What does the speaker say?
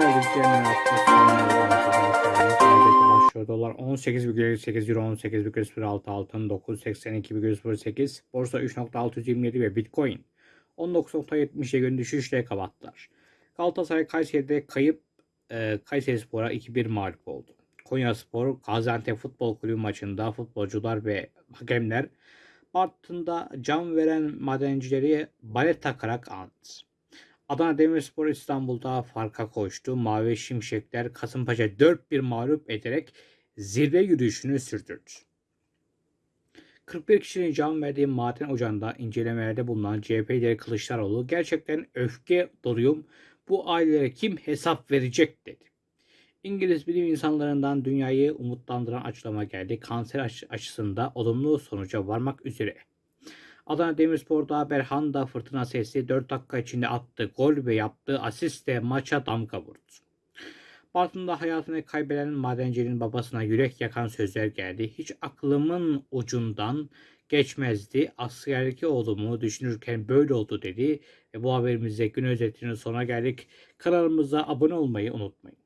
geldik yeniden başlıyor. Dolar 18,8 Euro 18,06 altın 982,08 Borsa 3.627 ve Bitcoin 19.70'e gün düşüşle kapattılar. Galatasaray Kayseri'de kayıp e, Kayseri Spor'a 2-1 mağlup oldu. Konya Spor Gaziantep Futbol Kulübü maçında futbolcular ve hakemler Bartın'da can veren madencileri balet takarak andı. Adana Demirspor İstanbul'da farka koştu. Mavi Şimşekler Kasımpaşa 4-1 mağlup ederek zirve yürüyüşünü sürdürdü. 41 kişinin can verdiği maden ocağında incelemelerde bulunan CHP lideri Kılıçdaroğlu gerçekten öfke doluyum bu ailelere kim hesap verecek dedi. İngiliz bilim insanlarından dünyayı umutlandıran açıklama geldi. Kanser aşı- aşısında olumlu sonuca varmak üzere. Adana Demirspor'da Berhanda fırtına sesi 4 dakika içinde attığı gol ve yaptığı asistle maça damga vurdu. Bartın'da hayatını kaybeden madencinin babasına yürek yakan sözler geldi. Hiç aklımın ucundan geçmezdi. Askerdeki oğlumu düşünürken böyle oldu dedi. Ve bu haberimizde gün özetinin sona geldik. Kanalımıza abone olmayı unutmayın.